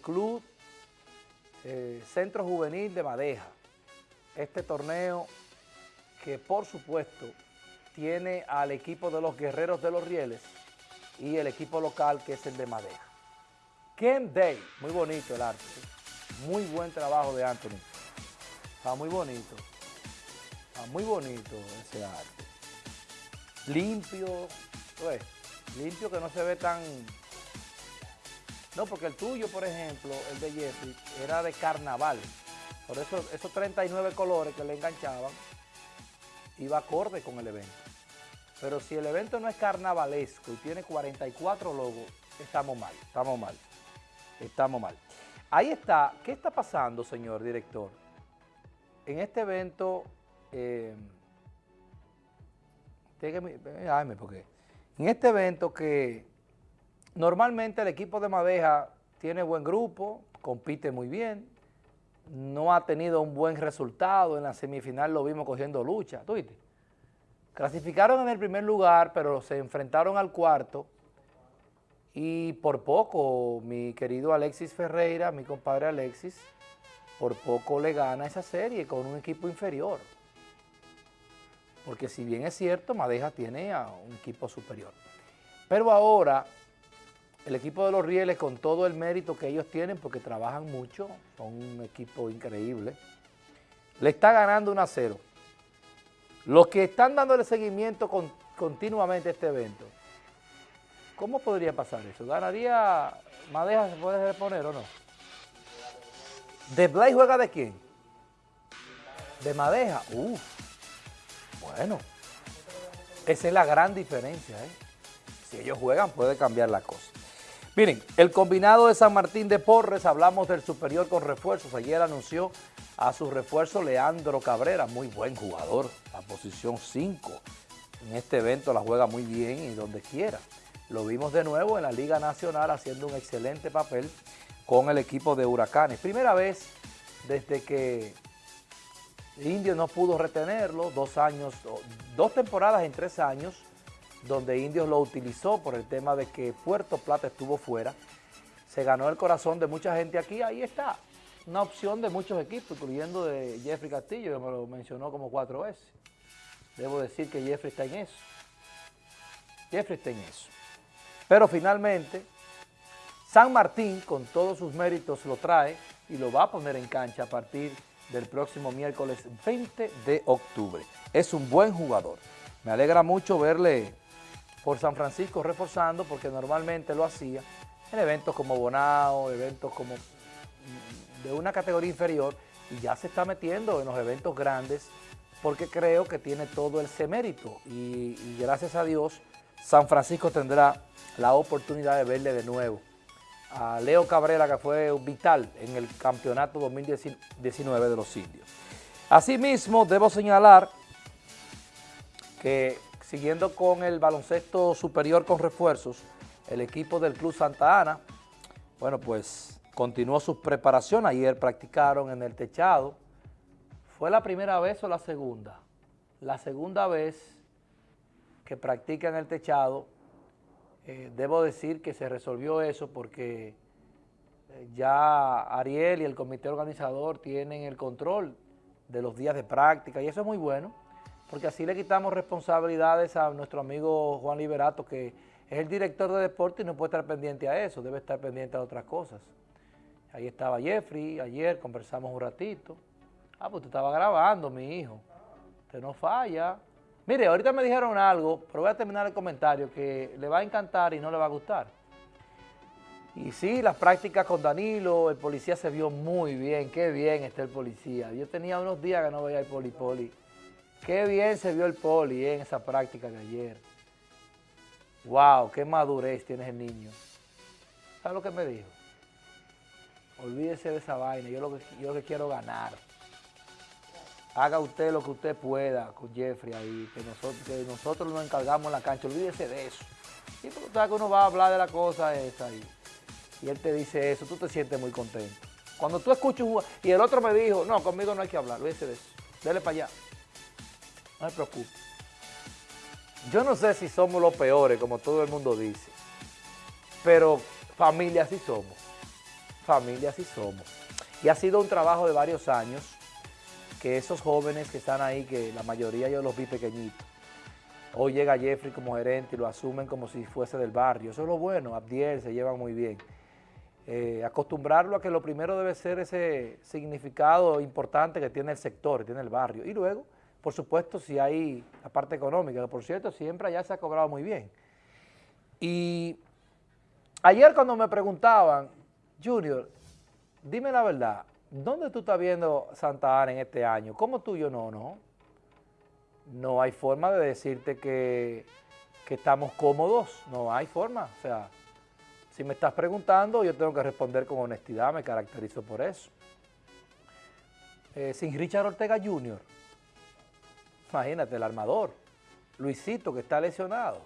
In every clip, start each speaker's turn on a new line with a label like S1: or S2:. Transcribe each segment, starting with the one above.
S1: Club eh, Centro Juvenil de Madeja. Este torneo que por supuesto tiene al equipo de los Guerreros de los Rieles y el equipo local que es el de Madeja. Ken Day, muy bonito el arte, muy buen trabajo de Anthony. Está muy bonito, está muy bonito ese arte. Limpio, pues, limpio que no se ve tan... No, porque el tuyo, por ejemplo, el de Jeffrey, era de carnaval. Por eso esos 39 colores que le enganchaban, iba acorde con el evento. Pero si el evento no es carnavalesco y tiene 44 logos, estamos mal, estamos mal, estamos mal. Ahí está, ¿qué está pasando, señor director? En este evento, eh, porque en este evento que normalmente el equipo de Madeja tiene buen grupo, compite muy bien, no ha tenido un buen resultado, en la semifinal lo vimos cogiendo lucha, ¿tú viste? Clasificaron en el primer lugar, pero se enfrentaron al cuarto y por poco mi querido Alexis Ferreira, mi compadre Alexis, por poco le gana esa serie con un equipo inferior. Porque si bien es cierto, Madeja tiene a un equipo superior. Pero ahora, el equipo de los Rieles, con todo el mérito que ellos tienen, porque trabajan mucho, son un equipo increíble, le está ganando 1 a 0. Los que están dándole seguimiento continuamente a este evento, ¿cómo podría pasar eso? ¿Ganaría Madeja, se puede reponer o no? ¿De Blay juega de quién? De Madeja. Uf. Bueno, esa es la gran diferencia. ¿eh? Si ellos juegan puede cambiar la cosa. Miren, el combinado de San Martín de Porres, hablamos del superior con refuerzos. Ayer anunció a su refuerzo Leandro Cabrera, muy buen jugador, la posición 5. En este evento la juega muy bien y donde quiera. Lo vimos de nuevo en la Liga Nacional haciendo un excelente papel con el equipo de Huracanes. Primera vez desde que Indio no pudo retenerlo, dos años, dos temporadas en tres años, donde Indios lo utilizó por el tema de que Puerto Plata estuvo fuera. Se ganó el corazón de mucha gente aquí, ahí está. Una opción de muchos equipos, incluyendo de Jeffrey Castillo, que me lo mencionó como cuatro veces. Debo decir que Jeffrey está en eso. Jeffrey está en eso. Pero finalmente, San Martín, con todos sus méritos, lo trae y lo va a poner en cancha a partir de del próximo miércoles 20 de octubre. Es un buen jugador. Me alegra mucho verle por San Francisco reforzando porque normalmente lo hacía en eventos como Bonao, eventos como mm, de una categoría inferior y ya se está metiendo en los eventos grandes porque creo que tiene todo el semérito y, y gracias a Dios San Francisco tendrá la oportunidad de verle de nuevo a Leo Cabrera, que fue vital en el campeonato 2019 de los indios. Asimismo, debo señalar que siguiendo con el baloncesto superior con refuerzos, el equipo del Club Santa Ana, bueno, pues continuó su preparación. Ayer practicaron en el techado. ¿Fue la primera vez o la segunda? La segunda vez que practican el techado eh, debo decir que se resolvió eso porque eh, ya Ariel y el comité organizador tienen el control de los días de práctica y eso es muy bueno porque así le quitamos responsabilidades a nuestro amigo Juan Liberato que es el director de deporte y no puede estar pendiente a eso, debe estar pendiente a otras cosas. Ahí estaba Jeffrey, ayer conversamos un ratito. Ah, pues tú estaba grabando, mi hijo. Usted no falla. Mire, ahorita me dijeron algo, pero voy a terminar el comentario, que le va a encantar y no le va a gustar. Y sí, las prácticas con Danilo, el policía se vio muy bien, qué bien está el policía. Yo tenía unos días que no veía el poli-poli. Qué bien se vio el poli en esa práctica de ayer. Wow, qué madurez tiene el niño. ¿Sabes lo que me dijo? Olvídese de esa vaina, yo lo que, yo lo que quiero ganar haga usted lo que usted pueda con Jeffrey ahí, que nosotros, nosotros nos encargamos en la cancha, olvídese de eso. Y porque usted que uno va a hablar de la cosa esa ahí, y él te dice eso, tú te sientes muy contento. Cuando tú escuchas y el otro me dijo, no, conmigo no hay que hablar, olvídese de eso, dele para allá. No se preocupe. Yo no sé si somos los peores, como todo el mundo dice, pero familia sí somos. familia así somos. Y ha sido un trabajo de varios años que esos jóvenes que están ahí, que la mayoría yo los vi pequeñitos, hoy llega Jeffrey como gerente y lo asumen como si fuese del barrio. Eso es lo bueno, Abdiel se llevan muy bien. Eh, acostumbrarlo a que lo primero debe ser ese significado importante que tiene el sector, que tiene el barrio. Y luego, por supuesto, si hay la parte económica, que por cierto siempre allá se ha cobrado muy bien. Y ayer cuando me preguntaban, Junior, dime la verdad, ¿dónde tú estás viendo Santa Ana en este año? ¿Cómo tú yo no? No. No hay forma de decirte que, que estamos cómodos, no hay forma. O sea, si me estás preguntando, yo tengo que responder con honestidad, me caracterizo por eso. Eh, sin Richard Ortega Jr., imagínate, el armador, Luisito que está lesionado.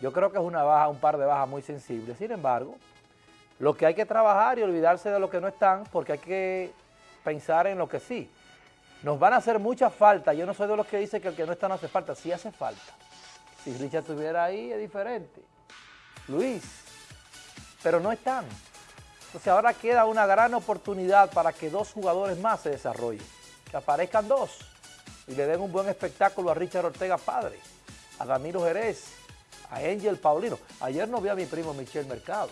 S1: Yo creo que es una baja, un par de bajas muy sensibles. Sin embargo, lo que hay que trabajar y olvidarse de lo que no están, porque hay que pensar en lo que sí. Nos van a hacer mucha falta. Yo no soy de los que dicen que el que no está no hace falta. Sí hace falta. Si Richard estuviera ahí, es diferente. Luis, pero no están. Entonces ahora queda una gran oportunidad para que dos jugadores más se desarrollen. Que aparezcan dos y le den un buen espectáculo a Richard Ortega Padre, a Danilo Jerez, a Angel Paulino. Ayer no vi a mi primo Michel Mercado.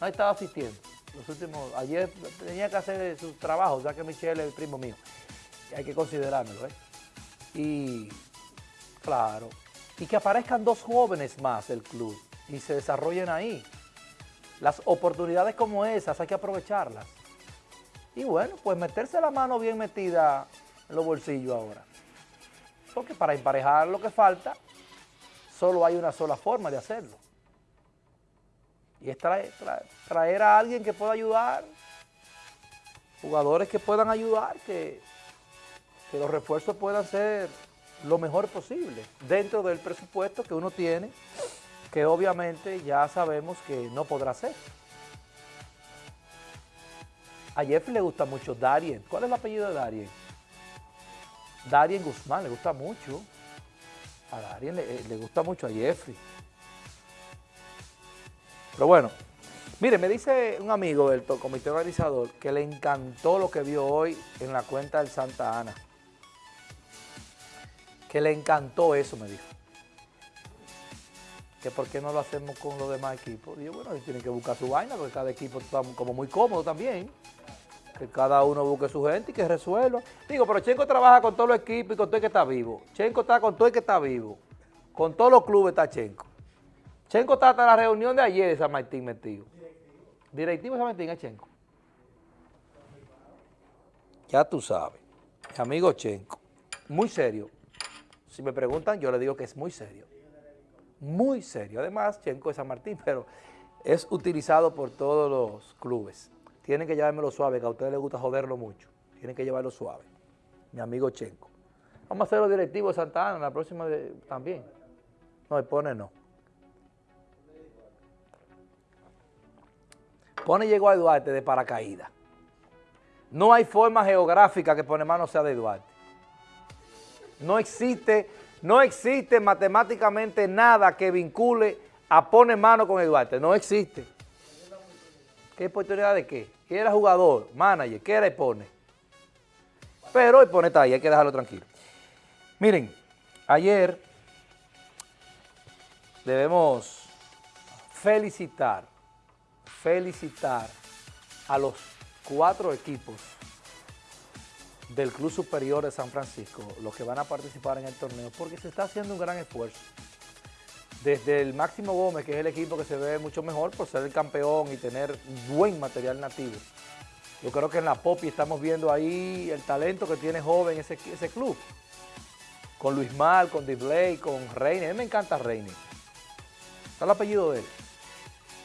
S1: No estaba asistiendo. Los últimos, ayer tenía que hacer su trabajo, ya que Michel es el primo mío. Hay que considerármelo, ¿eh? Y, claro, y que aparezcan dos jóvenes más del club y se desarrollen ahí. Las oportunidades como esas hay que aprovecharlas. Y bueno, pues meterse la mano bien metida los bolsillos ahora. Porque para emparejar lo que falta, solo hay una sola forma de hacerlo. Y es traer, a alguien que pueda ayudar, jugadores que puedan ayudar, que, que los refuerzos puedan ser lo mejor posible dentro del presupuesto que uno tiene que obviamente ya sabemos que no podrá ser. A Jeffrey le gusta mucho Darien. ¿Cuál es el apellido de Darien? Darien Guzmán, le gusta mucho. A Darien le, le gusta mucho a Jeffrey. Pero bueno, mire, me dice un amigo del comité organizador que le encantó lo que vio hoy en la cuenta del Santa Ana. Que le encantó eso, me dijo que por qué no lo hacemos con los demás equipos. Digo, bueno, tienen que buscar su vaina, porque cada equipo está como muy cómodo también. Que cada uno busque su gente y que resuelva. Digo, pero Chenco trabaja con todos los equipos y con todo el que está vivo. Chenco está con todo el que está vivo. Con todos los clubes está Chenco. Chenco está hasta la reunión de ayer de San Martín metido. Directivo de San Martín es Chenco. Ya tú sabes. Mi amigo Chenco. Muy serio. Si me preguntan, yo le digo que es muy serio muy serio. Además, Chenco es San Martín, pero es utilizado por todos los clubes. Tienen que llevármelo suave, que a ustedes les gusta joderlo mucho. Tienen que llevarlo suave. Mi amigo Chenco. Vamos a hacer los directivos de Santa Ana, la próxima también. No, el pone no. Pone llegó a Duarte de paracaídas. No hay forma geográfica que pone mano sea de Duarte. No existe no existe matemáticamente nada que vincule a poner mano con Eduardo. No existe. ¿Qué oportunidad de qué? ¿Qué era jugador, manager? ¿Qué era pone? Pero pone está ahí, hay que dejarlo tranquilo. Miren, ayer debemos felicitar, felicitar a los cuatro equipos del Club Superior de San Francisco, los que van a participar en el torneo, porque se está haciendo un gran esfuerzo. Desde el Máximo Gómez, que es el equipo que se ve mucho mejor por ser el campeón y tener buen material nativo. Yo creo que en la Popi estamos viendo ahí el talento que tiene joven ese, club. Con Luis Mal, con Dibley, con Reine. A mí me encanta Reine. Está el apellido de él.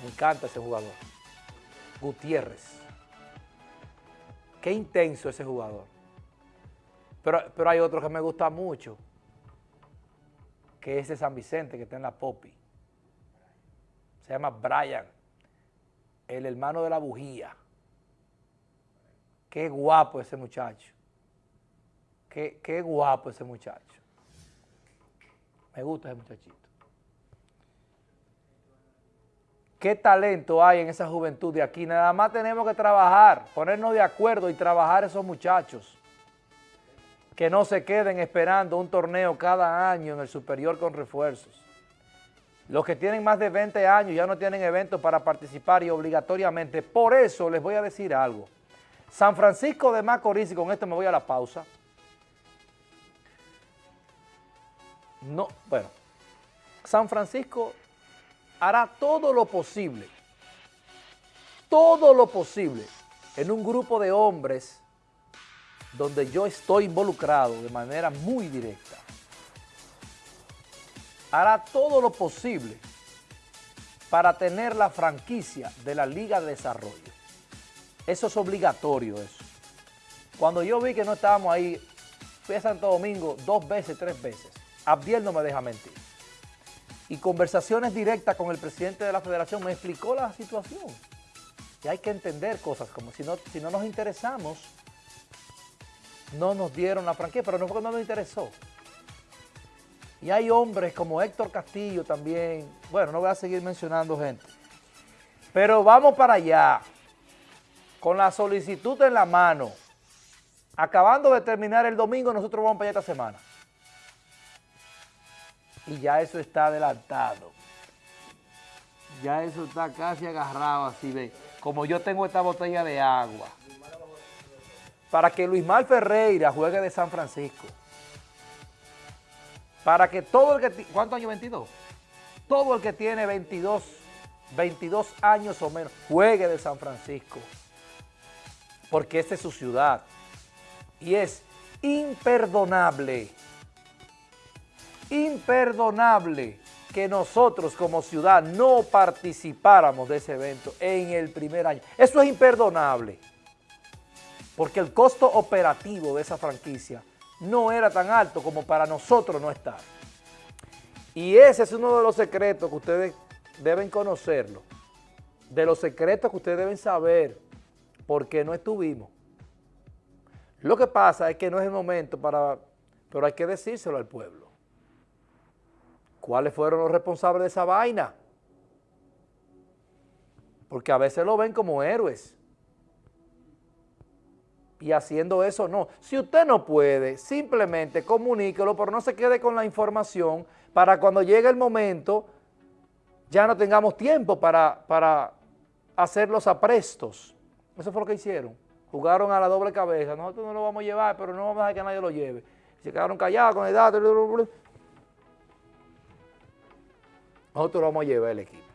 S1: Me encanta ese jugador. Gutiérrez. Qué intenso ese jugador. Pero, hay otro que me gusta mucho, que es de San Vicente, que está en la Popi. Se llama Brian, el hermano de la bujía. Qué guapo ese muchacho. Qué, qué guapo ese muchacho. Me gusta ese muchachito. qué talento hay en esa juventud de aquí. Nada más tenemos que trabajar, ponernos de acuerdo y trabajar esos muchachos. Que no se queden esperando un torneo cada año en el superior con refuerzos. Los que tienen más de 20 años ya no tienen eventos para participar y obligatoriamente. Por eso les voy a decir algo. San Francisco de Macorís, y con esto me voy a la pausa. No, bueno, San Francisco hará todo lo posible, todo lo posible en un grupo de hombres donde yo estoy involucrado de manera muy directa. Hará todo lo posible para tener la franquicia de la Liga de Desarrollo. Eso es obligatorio, eso. Cuando yo vi que no estábamos ahí, fui a Santo Domingo dos veces, tres veces. Abdiel no me deja mentir. Y conversaciones directas con el presidente de la federación me explicó la situación. Y hay que entender cosas como si no, si no nos interesamos, no nos dieron la franquicia, pero no fue que no nos interesó. Y hay hombres como Héctor Castillo también, bueno, no voy a seguir mencionando gente. Pero vamos para allá, con la solicitud en la mano, acabando de terminar el domingo, nosotros vamos para allá esta semana y ya eso está adelantado. Ya eso está casi agarrado así, ve. Como yo tengo esta botella de agua. Para que Luis Mal Ferreira juegue de San Francisco. Para que todo el que... ¿Cuántos años? 22. Todo el que tiene 22, 22 años o menos juegue de San Francisco. Porque esta es su ciudad. Y es imperdonable imperdonable que nosotros como ciudad no participáramos de ese evento en el primer año. Eso es imperdonable, porque el costo operativo de esa franquicia no era tan alto como para nosotros no estar. Y ese es uno de los secretos que ustedes deben conocerlo, de los secretos que ustedes deben saber, porque no estuvimos. Lo que pasa es que no es el momento para, pero hay que decírselo al pueblo. ¿Cuáles fueron los responsables de esa vaina? Porque a veces lo ven como héroes. Y haciendo eso no. Si usted no puede, simplemente comuníquelo, pero no se quede con la información para cuando llegue el momento ya no tengamos tiempo para, para hacer los aprestos. Eso fue lo que hicieron. Jugaron a la doble cabeza. Nosotros no lo vamos a llevar, pero no vamos a dejar que nadie lo lleve. Se quedaron callados con el dato. Nosotros vamos a llevar el equipo.